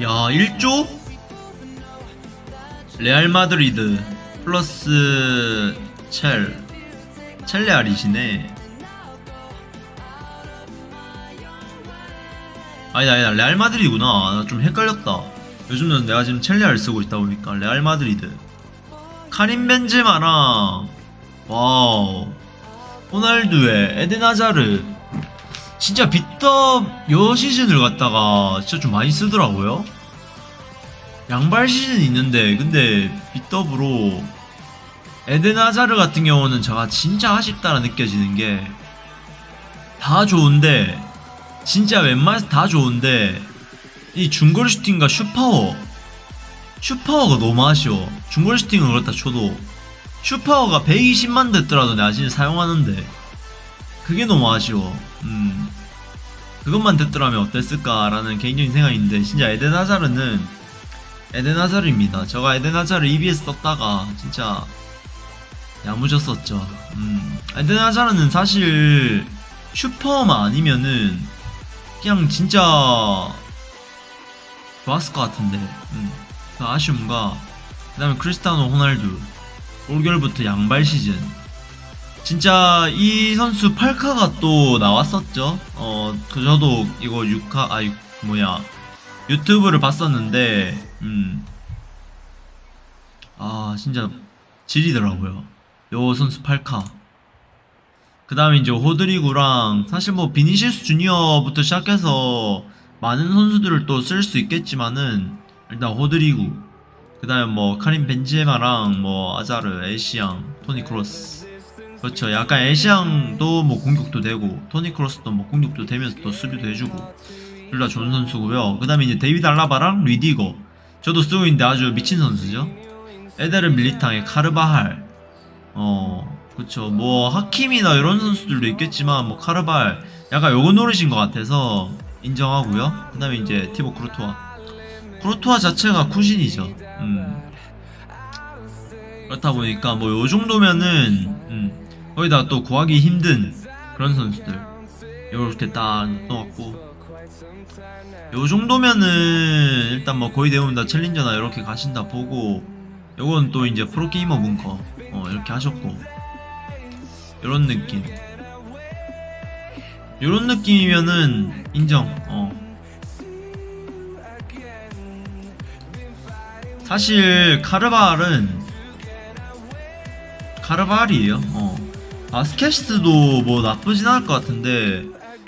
야 1조? 레알 마드리드 플러스 첼. 첼레알이시네. 아니다 아니다. 레알 마드리드구나. 나 좀 헷갈렸다. 요즘은 내가 지금 첼레알 쓰고 있다 보니까 레알 마드리드. 카린 벤제마랑 wow. 호날두에 에덴 아자르 진짜 빗덥 요 시즌을 갖다가 진짜 좀 많이 쓰더라고요. 양발 시즌 있는데 근데 빗덥으로 에덴 아자르 같은 경우는 제가 진짜 아쉽다라 느껴지는 게 다 좋은데 진짜 웬만해서 다 좋은데 이 중거리 슈팅과 슈파워 슈파워가 너무 아쉬워. 중거리 슈팅은 그렇다 쳐도 슈파워가 120만 됐더라도 내가 진짜 사용하는데 그게 너무 아쉬워. 음. 그것만 됐더라면 어땠을까라는 개인적인 생각이 있는데 진짜 에덴 하자르는 에덴 하자르입니다. 제가 에덴 하자르 EBS 썼다가 진짜 야무졌었죠. 음. 에덴 하자르는 사실 슈퍼만 아니면은 그냥 진짜 좋았을 것 같은데 음, 그 아쉬움과 그 다음에 크리스타노 호날두 올겨울부터 양발 시즌 진짜 이 선수 8카가 또 나왔었죠. 어그 저도 이거 6카 아 육- 뭐야. 유튜브를 봤었는데 음 아 진짜 질이더라고요. 요 선수 8카. 그 다음에 이제 호드리구랑 사실 뭐 비니시스 주니어부터 시작해서 많은 선수들을 또 쓸 수 있겠지만은 일단 호드리구. 그 다음에 뭐 카림 벤제마랑 뭐 아자르 에시앙 토니 크로스 그렇죠. 약간 에시앙도 뭐 공격도 되고 토니 크로스도 뭐 공격도 되면서 또 수비도 해주고 둘 다 좋은 선수고요. 그 다음에 이제 데이비드 알라바랑 리디거. 저도 쓰고 있는데 아주 미친 선수죠. 에데르 밀리탕에 카르바할. 어 그쵸 뭐 하키미나 이런 선수들도 있겠지만 뭐 카르발 약간 요거 노리신 것 같아서 인정하고요. 그 다음에 이제 티보 크루토아. 크루토아 자체가 쿠신이죠. 음. 그렇다 보니까 뭐 요 정도면은 음, 거기다 또 구하기 힘든 그런 선수들. 요렇게 딱 넣어갖고. 요 정도면은 일단 뭐 거의 대부분 다 챌린저나 이렇게 가신다 보고 요건 또 이제 프로게이머 문커. 어, 이렇게 하셨고. 요런 느낌. 요런 느낌이면은 인정. 어. 사실 카르발은 카르발이에요. 어 바스켓스도 뭐 나쁘진 않을 것 같은데.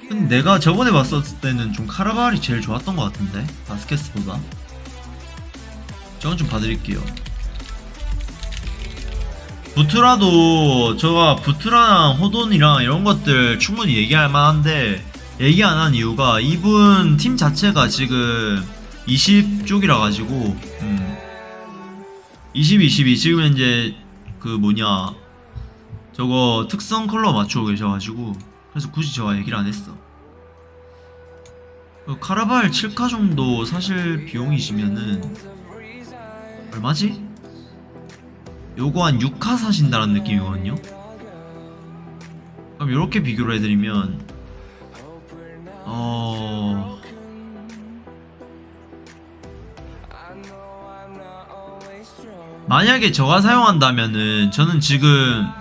근데 내가 저번에 봤었을 때는 좀 카르발이 제일 좋았던 것 같은데 바스켓스보다 저건 좀 봐드릴게요. 부트라도 제가 부트라랑 호돈이랑 이런 것들 충분히 얘기할 만한데 얘기 안 한 이유가 이분 팀 자체가 지금 20쪽이라 가지고 음. 20, 22 지금 현재 그 뭐냐 저거 특성 컬러 맞추고 계셔가지고 그래서 굳이 제가 얘기를 안 했어 그 카라발 7카 정도 사실 비용이시면은 얼마지? 요거 한 6카 사신다는 느낌이거든요 그럼 이렇게 비교를 해드리면 어... 만약에 저가 사용한다면은 저는 지금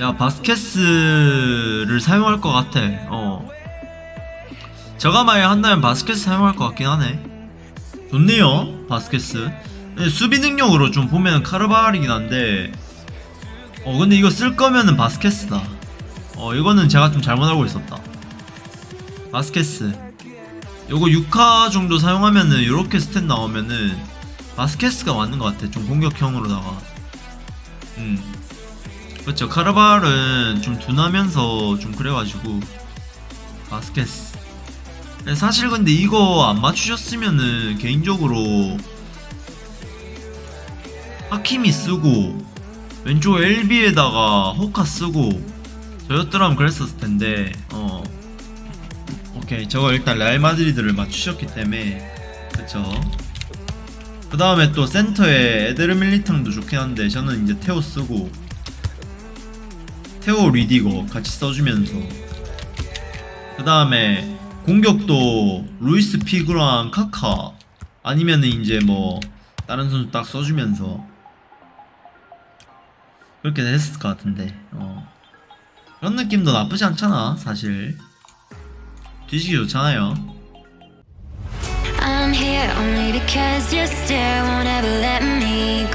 야 바스켓스를 사용할 것 같아. 어. 저가 만약 한다면 바스켓스 사용할 것 같긴 하네. 좋네요 바스케스 수비 능력으로 좀 보면 카르바할이긴 한데 어 근데 이거 쓸 거면은 바스케스다. 어 이거는 제가 좀 잘못 알고 있었다. 바스케스 요거 6카 정도 사용하면은 이렇게 stat 나오면은 바스케스가 맞는 것 같아 좀 공격형으로다가. 음 그렇죠. 카르발은 좀 둔하면서 좀 그래가지고 바스켓스 근데 사실 근데 이거 안 맞추셨으면은 개인적으로 하키미 쓰고 왼쪽 LB에다가 호카 쓰고 저였더라면 그랬었을 텐데 어. 오케이. 저거 일단 레알 마드리드를 맞추셨기 때문에. 그쵸? 그 다음에 또 센터에 에데르 밀리탕도 좋긴 한데 저는 이제 테오 쓰고 테오 리디거 같이 써주면서. 그 다음에 공격도 루이스 피그랑 카카 아니면은 이제 뭐 다른 선수 딱 써주면서 그렇게 했을 것 같은데. 어. 그런 느낌도 나쁘지 않잖아 사실. 뒤지기 좋잖아요. I'm here only because your stare won't ever let me